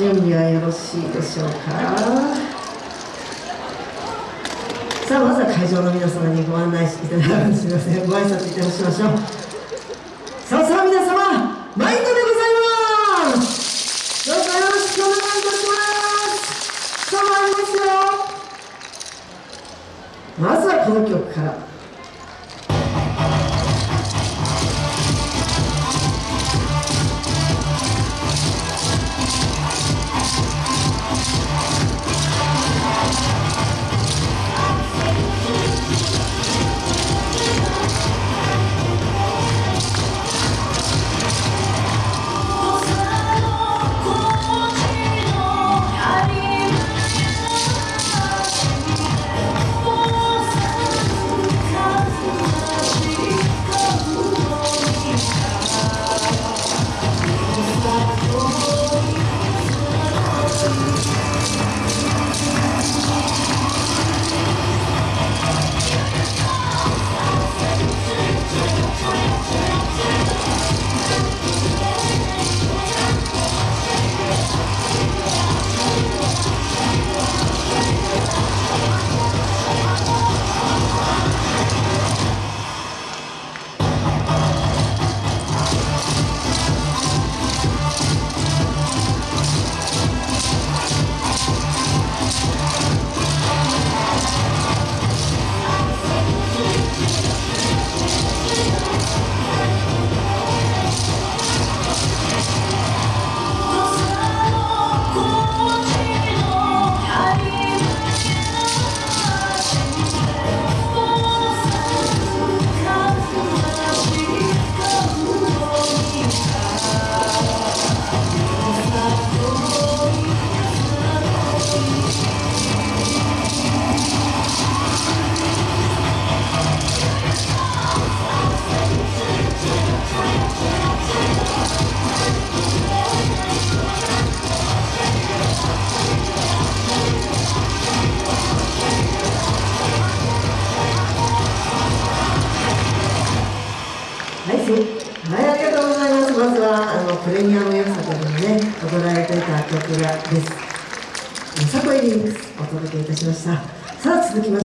準備はよろしいでしょうか？さあまずは会場の皆様にご案内していただくすみませんご挨拶いたしましょう。さあさあ皆様マインドでございます。どうぞよろしくお願いいたします。さあ参りますよ。まずはこの曲から。はい、ありがとうございます。まずはあのプレミアム予作にね踊られていた曲がです。サコエリンクスお届けいたしました。さあ続きま